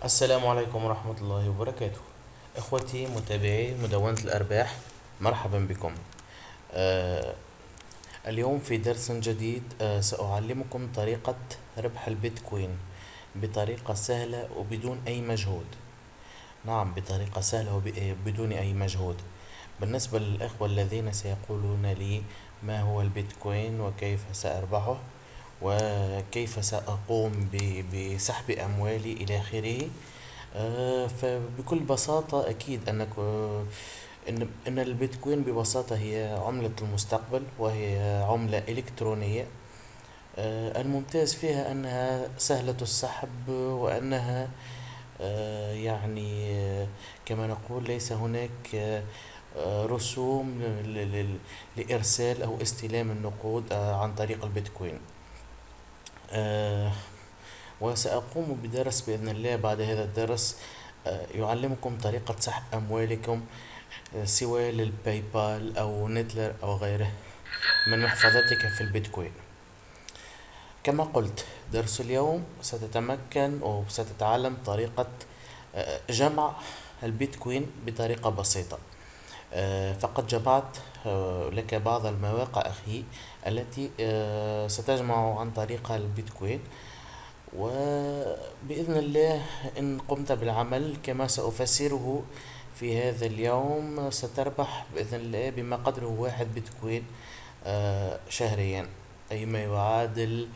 السلام عليكم ورحمة الله وبركاته. إخوتي متابعي مدونة الأرباح مرحبا بكم. آه اليوم في درس جديد آه سأعلمكم طريقة ربح البيتكوين بطريقة سهلة وبدون أي مجهود. نعم بطريقة سهلة وبدون أي مجهود. بالنسبة للإخوة الذين سيقولون لي ما هو البيتكوين وكيف سأربحه وكيف سأقوم بسحب أموالي إلى آخره؟ آه، فبكل بساطة أكيد أنك آه، إن البيتكوين ببساطة هي عملة المستقبل وهي عملة إلكترونية. آه، الممتاز فيها أنها سهلة السحب وأنها يعني كما نقول ليس هناك رسوم لإرسال أو استلام النقود عن طريق البيتكوين. آه وسأقوم بدرس بإذن الله بعد هذا الدرس. آه يعلمكم طريقة سحب أموالكم آه سواء للباي بال أو نتلر أو غيره من محفظتك في البيتكوين. كما قلت درس اليوم ستتمكن أو ستتعلم طريقة آه، جمع البيتكوين بطريقة بسيطة. آه، فقد جمعت آه، لك بعض المواقع أخي التي آه، ستجمع عن طريقها البيتكوين. وبإذن الله إن قمت بالعمل كما سأفسره في هذا اليوم ستربح بإذن الله بما قدره واحد بيتكوين شهريا أي ما يعادل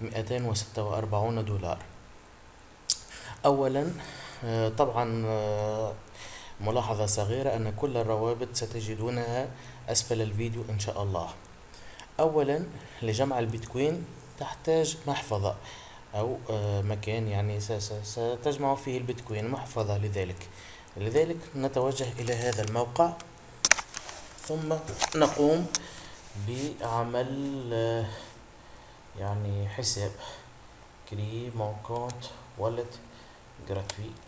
مئتين وستة وأربعون دولار. أولا طبعا ملاحظة صغيرة أن كل الروابط ستجدونها أسفل الفيديو إن شاء الله. أولا لجمع البيتكوين تحتاج محفظة أو آه، مكان يعني ستجمع فيه البيتكوين محفظة لذلك. لذلك نتوجه إلى هذا الموقع. ثم نقوم بعمل آه، يعني حساب. كري مون كونت والت gratuit.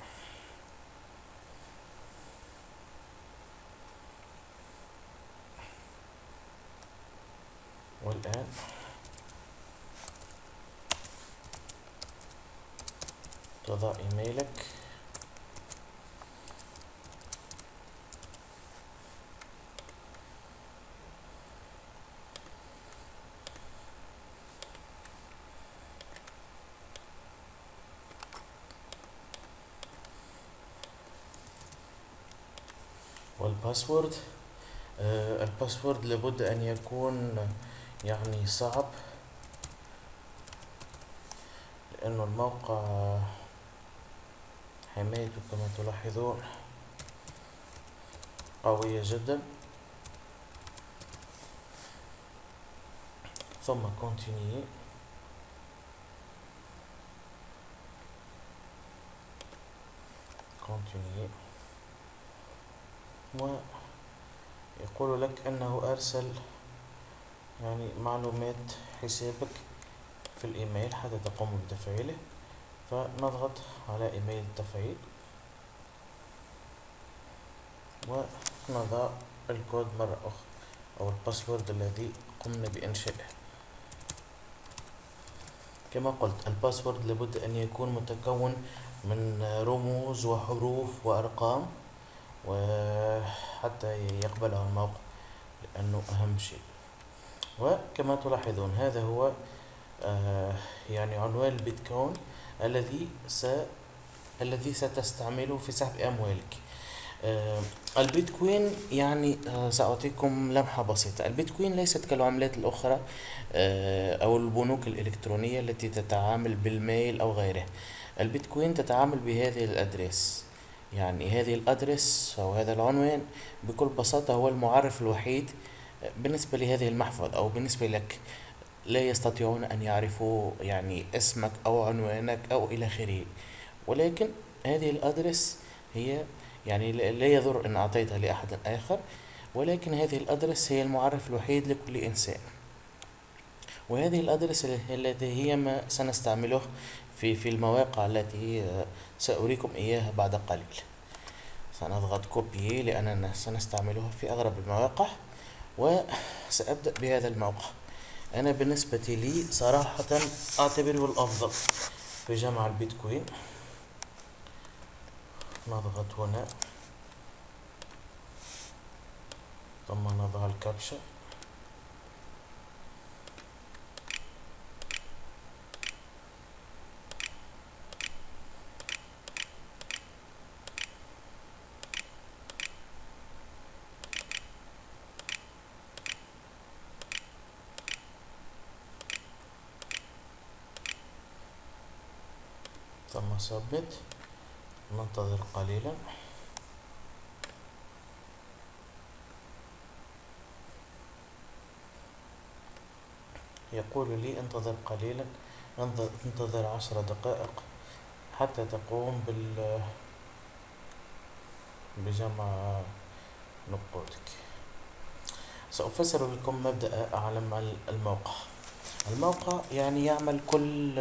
والآن تضع إيميلك. والباسورد. آه الباسورد لابد أن يكون يعني صعب لأنه الموقع حمايته كما تلاحظون قوية جدا. ثم continue. continue. ويقول لك أنه أرسل يعني معلومات حسابك في الإيميل حتى تقوم بتفعيله فنضغط على إيميل التفعيل ونضع الكود مرة أخرى أو الباسورد الذي قمنا بإنشائه. كما قلت الباسورد لابد أن يكون متكون من رموز وحروف وأرقام وحتى يقبله الموقع لأنه أهم شيء. وكما تلاحظون هذا هو آه يعني عنوان البيتكوين الذي س الذي ستستعمله في سحب أموالك. آه البيتكوين يعني آه سأعطيكم لمحة بسيطة. البيتكوين ليست كالعملات الأخرى أو البنوك الإلكترونية التي تتعامل بالميل أو غيره البيتكوين تتعامل بهذه الأدريس. يعني هذه الأدرس أو هذا العنوان بكل بساطة هو المعرف الوحيد بالنسبة لهذه المحفظة أو بالنسبة لك لا يستطيعون أن يعرفوا يعني اسمك أو عنوانك أو إلى آخره. ولكن هذه الأدرس هي يعني لا يضر أن أعطيتها لأحد آخر ولكن هذه الأدرس هي المعرف الوحيد لكل إنسان. وهذه الأدرس التي هي ما سنستعمله في في المواقع التي سأريكم إياها بعد قليل. سنضغط كوبي لأننا سنستعملها في أغلب المواقع. وسأبدأ بهذا الموقع. أنا بالنسبة لي صراحة أعتبره الأفضل في جمع البيتكوين. نضغط هنا. ثم نضع الكبشة ثم سبمت ننتظر قليلا. يقول لي انتظر قليلا انتظر عشر دقائق حتى تقوم بال بجمع نقودك. سأفسر لكم مبدأ أعلم الموقع. الموقع يعني يعمل كل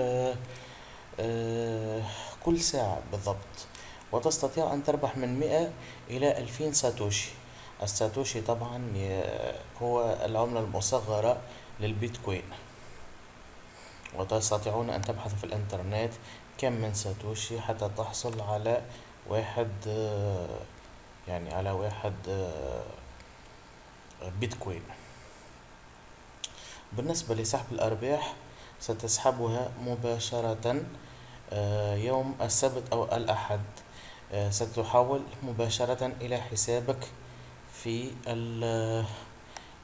كل ساعة بالضبط. وتستطيع أن تربح من مئة إلى ألفين ساتوشي. الساتوشي طبعا هو العملة المصغرة للبيتكوين. وتستطيعون أن تبحثوا في الإنترنت كم من ساتوشي حتى تحصل على واحد يعني على واحد بيتكوين. بالنسبة لسحب الأرباح ستسحبها مباشرة يوم السبت أو الأحد. ستحول مباشرة إلى حسابك في ال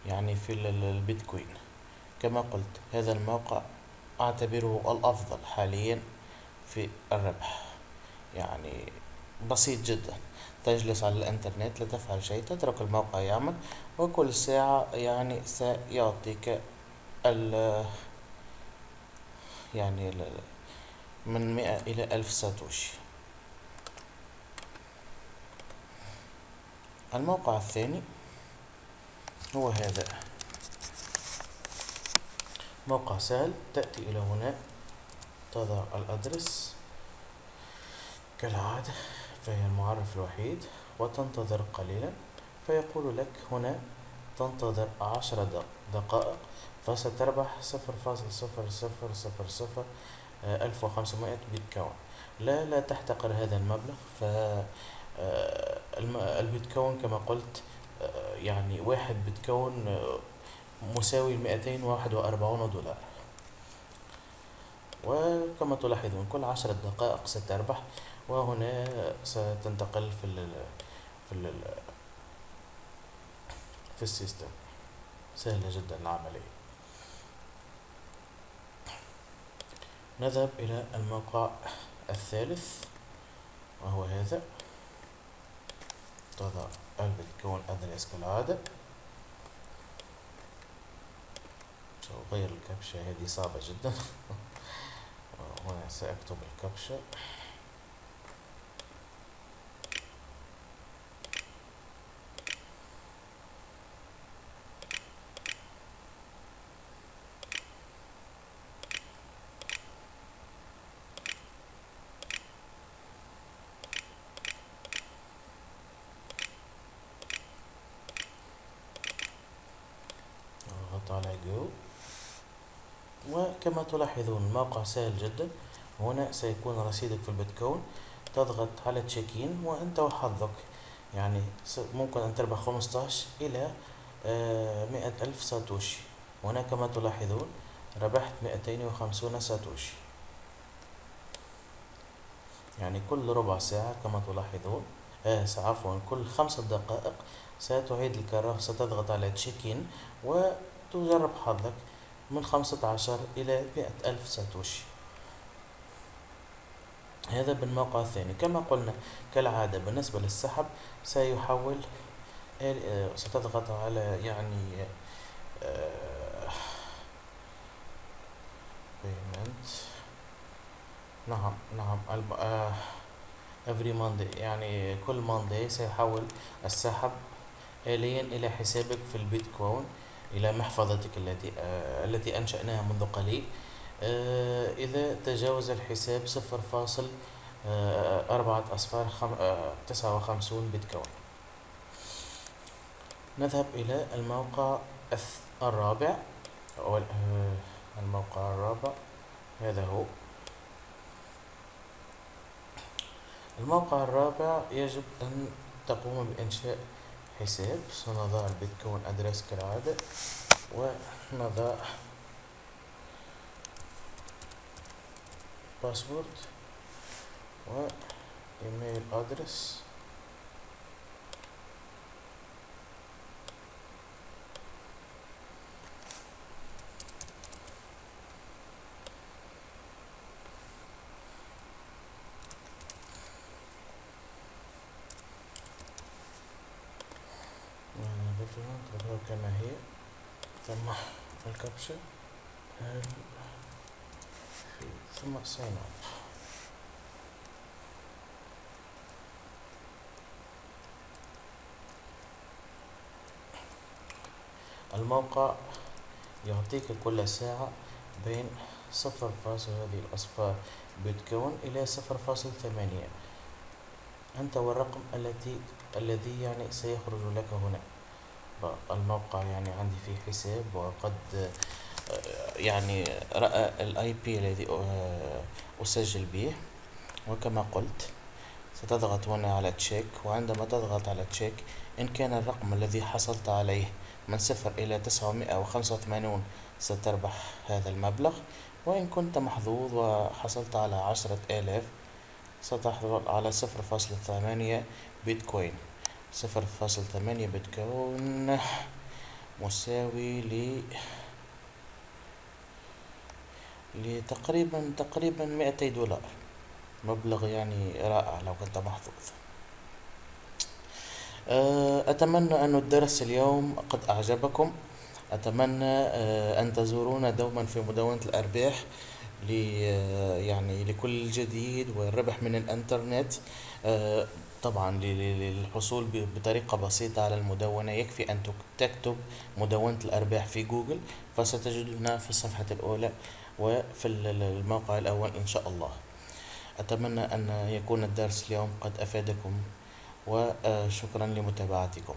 يعني في البيتكوين. كما قلت هذا الموقع أعتبره الأفضل حاليا في الربح. يعني بسيط جدا. تجلس على الإنترنت لا تفعل شيء تترك الموقع يعمل وكل ساعة يعني سيعطيك ال يعني من مئة إلى ألف ساتوشي. الموقع الثاني هو هذا. موقع سهل تأتي إلى هنا تضع الأدرس. كالعادة فهي المعرف الوحيد وتنتظر قليلا فيقول لك هنا تنتظر عشر دقائق فستربح صفر فاصل صفر صفر صفر صفر ألف وخمسمائة بيتكوين. لا لا تحتقر هذا المبلغ. ف البيتكوين كما قلت يعني واحد بيتكوين مساوي مئتين واحد وأربعون دولار. وكما تلاحظون كل عشرة دقائق ستربح وهنا ستنتقل في ال في ال في السيستم. سهلة جدا العملية. نذهب إلى الموقع الثالث وهو هذا. تضع البيتكوين أدريس كالعادة. سأغير الكبشة هذه صعبة جدا. وهنا سأكتب الكبشة. على جو وكما تلاحظون الموقع سهل جدا. هنا سيكون رصيدك في البيتكوين. تضغط على تشيكين وأنت وحظك. يعني ممكن أن تربح خمستاش إلى آه، مئة ألف ساتوشي. هنا كما تلاحظون ربحت مئتين وخمسون ساتوشي. يعني كل ربع ساعة كما تلاحظون. آه عفوا كل خمسة دقائق ستعيد الكرة ستضغط على تشيكين وتجرب حظك من خمسة عشر إلى مئة ألف ساتوشي. هذا بالموقع الثاني. كما قلنا كالعادة بالنسبة للسحب سيحول ستضغط على يعني payment. نعم نعم. every Monday يعني كل Monday سيحول السحب آليا إلى حسابك في البيتكوين. إلى محفظتك التي آه التي أنشأناها منذ قليل. آه إذا تجاوز الحساب صفر فاصل آه أربعة أصفار تسعة وخمسون بيتكوين. نذهب إلى الموقع الرابع. أو الموقع الرابع. هذا هو. الموقع الرابع يجب أن تقوم بإنشاء حساب سنضع البيتكوين أدرس كالعادة ونضع باسورد و إيميل ادرس نضغطها كما هي. ثم الكبشة. ثم sign up الموقع يعطيك كل ساعة بين صفر فاصل هذه الأصفار بيتكون إلى صفر فاصل ثمانية. أنت والرقم التي الذي يعني سيخرج لك هنا. الموقع يعني عندي فيه حساب وقد يعني رأى ال IP الذي أسجل به. وكما قلت ستضغط هنا على check وعندما تضغط على check إن كان الرقم الذي حصلت عليه من صفر إلى تسعمائة وخمسة وثمانون ستربح هذا المبلغ. وإن كنت محظوظ وحصلت على عشرة آلاف ستحصل على صفر فاصلة ثمانية بيتكوين. صفر فاصل ثمانية بتكون مساوي ل لتقريبا تقريبا مئتي دولار. مبلغ يعني رائع لو كنت محظوظ. آه، أتمنى أن الدرس اليوم قد أعجبكم. أتمنى آه، أن تزورونا دوما في مدونة الأرباح. يعني لكل جديد والربح من الإنترنت. آه، طبعا للحصول بطريقة بسيطة على المدونة. يكفي أن تكتب مدونة الأرباح في جوجل فستجدنا في الصفحة الأولى وفي الموقع الأول إن شاء الله. أتمنى أن يكون الدرس اليوم قد أفادكم وشكرا لمتابعتكم.